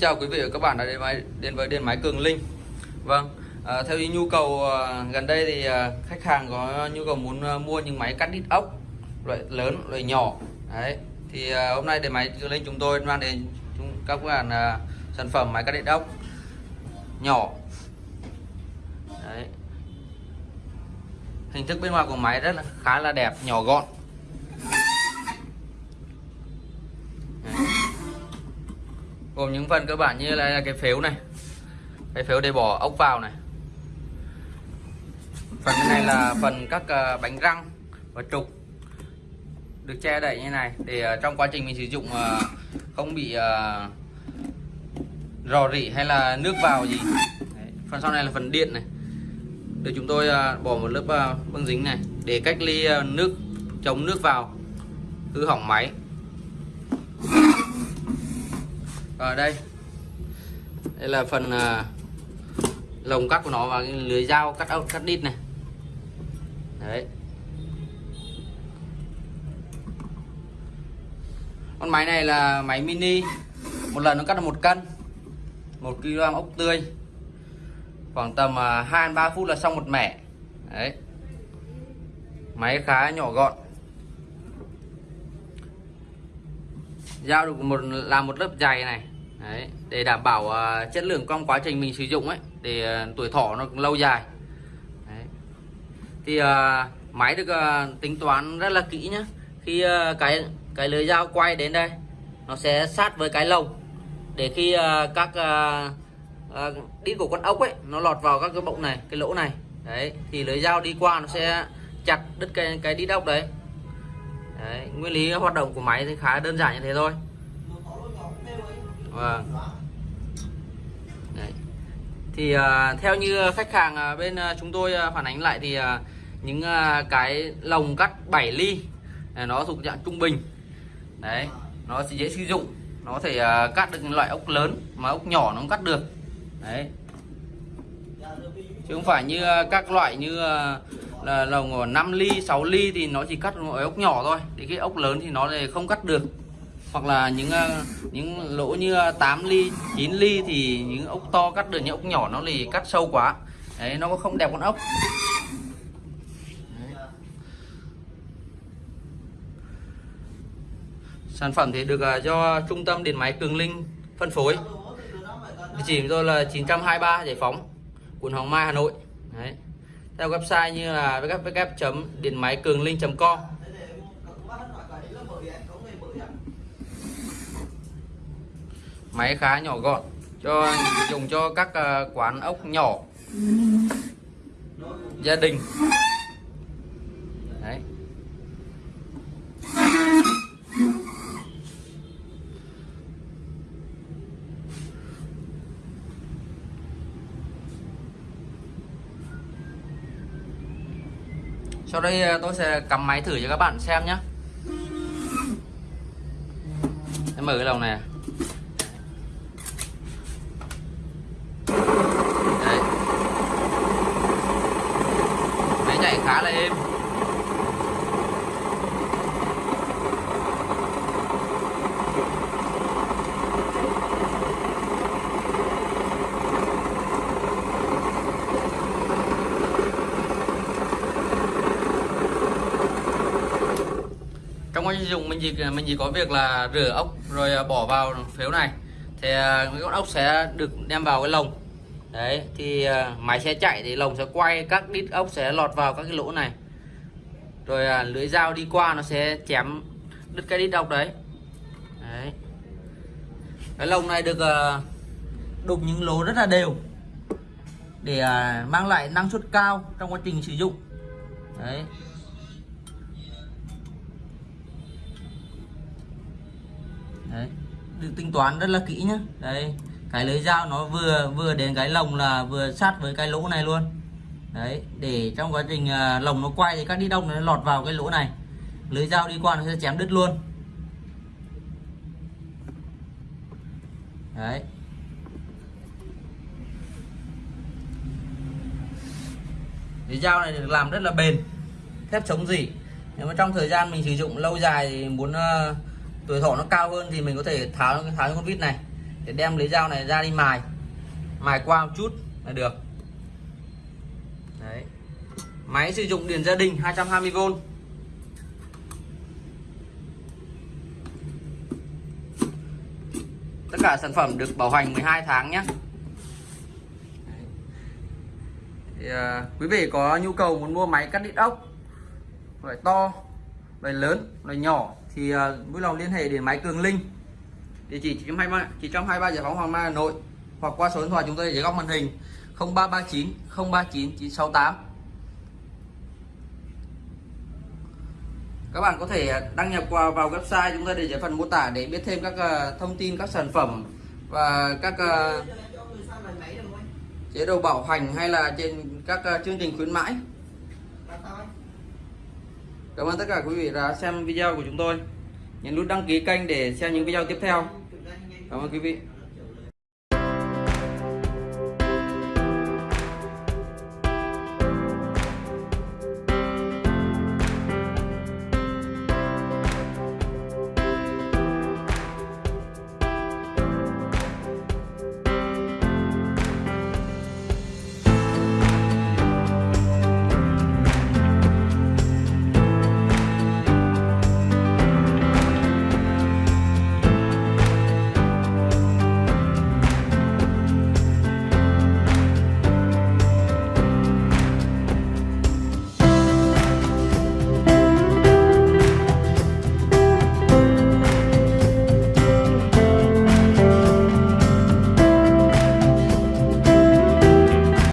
chào quý vị và các bạn đã đến, máy, đến với điện máy Cường Linh. Vâng, à, theo ý nhu cầu à, gần đây thì à, khách hàng có nhu cầu muốn à, mua những máy cắt đít ốc loại lớn, loại nhỏ. Đấy, thì à, hôm nay điện máy Cường Linh chúng tôi mang đến chúng, các bạn à, sản phẩm máy cắt đít ốc nhỏ. Đấy. Hình thức bên ngoài của máy rất là khá là đẹp, nhỏ gọn. Gồm những phần cơ bản như là cái phếu này, cái phếu để bỏ ốc vào này. Phần này là phần các ờ, bánh răng và trục được che đậy như này để ờ, trong quá trình mình sử dụng ờ, không bị rò rỉ hay là nước vào gì. Đấy. phần sau này là phần điện này. Được chúng tôi bỏ một lớp băng dính này để cách ly nước, chống nước vào. Hư hỏng máy. Ở đây. Đây là phần à, lồng cắt của nó và cái lưới dao cắt ốc cắt đít này. Đấy. Con máy này là máy mini. Một lần nó cắt được một cân một kg ốc tươi. Khoảng tầm à, hai 2 3 phút là xong một mẻ. Đấy. Máy khá nhỏ gọn. Dao được một làm một lớp dày này. Đấy, để đảm bảo uh, chất lượng trong quá trình mình sử dụng ấy để uh, tuổi thọ nó lâu dài. Đấy. thì uh, máy được uh, tính toán rất là kỹ nhá. Khi uh, cái cái lưới dao quay đến đây nó sẽ sát với cái lồng. Để khi uh, các uh, uh, đít của con ốc ấy nó lọt vào các cái bộng này cái lỗ này. Đấy thì lưới dao đi qua nó sẽ chặt đứt cái cái đít ốc đấy. Đấy, nguyên lý hoạt động của máy thì khá đơn giản như thế thôi vâng. Đấy. thì uh, theo như khách hàng uh, bên uh, chúng tôi uh, phản ánh lại thì uh, những uh, cái lồng cắt 7 ly này, nó thuộc dạng trung bình. Đấy nó sẽ dễ sử dụng. Nó có thể uh, cắt được loại ốc lớn mà ốc nhỏ nó cũng cắt được. Đấy. Chứ không phải như uh, các loại như uh, là lồng 5 ly 6 ly thì nó chỉ cắt ở ốc nhỏ thôi. Thì cái ốc lớn thì nó lại không cắt được hoặc là những ờ, những lỗ như ờ, 8 ly 9 ly thì những ốc to cắt được, những ốc nhỏ nó thì cắt sâu quá. Đấy, nó không đẹp con ốc. Đấy. sản phẩm thì được ờ, do trung tâm điện máy Cường Linh phân phối. Địa chỉ tôi là 923 Giải Phóng, quận Hoàng Mai, Hà Nội. Đấy. Theo website như là www điện máy cường linh máy khá nhỏ gọn, cho, dùng cho các ờ, quán ốc nhỏ. Gia đình. Đấy. Sau đây ờ, tôi sẽ cắm máy thử cho các bạn xem nhé em mở cái lồng này Đấy. máy chạy khá là êm trong quá trình dùng mình chỉ mình chỉ có việc là rửa ốc rồi à, bỏ vào phếu này. Thì à, cái con ốc sẽ được đem vào cái lồng đấy, thì à, máy sẽ chạy thì lồng sẽ quay, các đít ốc sẽ lọt vào các cái lỗ này. Rồi à, lưỡi dao đi qua nó sẽ chém đứt cái đít ốc đấy. Đấy. Cái lồng này được à, đục những lỗ rất là đều để mang lại năng suất cao trong quá trình sử dụng. Đấy. Đấy. Được tính toán rất là kỹ nhá. Đây cái lưới dao nó vừa vừa đến cái lồng là vừa sát với cái lỗ này luôn. Đấy để trong quá trình à, lồng nó quay thì các đi đông nó lọt vào cái lỗ này. Lưới dao đi qua nó sẽ chém đứt luôn. Đấy. Lưới dao này được làm rất là bền thép chống dỉ nếu mà trong thời gian mình sử dụng lâu dài thì muốn uh, tuổi thọ nó cao hơn thì mình có thể tháo tháo con vít này để đem lấy dao này ra đi mài. Mài qua một chút là được. Đấy. Máy sử dụng điện gia đình 220V tất cả sản phẩm được bảo hành 12 tháng nhé. Thì, à, quý vị có nhu cầu muốn mua máy cắt đít ốc loại to loại lớn loại nhỏ thì à, vui lòng liên hệ đến máy Cường Linh địa chỉ 923 923 giải phóng Hoàng Mai Hà Nội hoặc qua số điện thoại chúng tôi dưới góc màn hình 0339 039 968 các bạn có thể đăng nhập vào vào website chúng ta để dưới phần mô tả để biết thêm các ờ, thông tin, các sản phẩm và các ờ, chế độ bảo hành hay là trên các ờ, chương trình khuyến mãi. Cảm ơn tất cả quý vị đã xem video của chúng tôi nhấn nút đăng ký kênh để xem những video tiếp theo. Cảm ơn quý vị.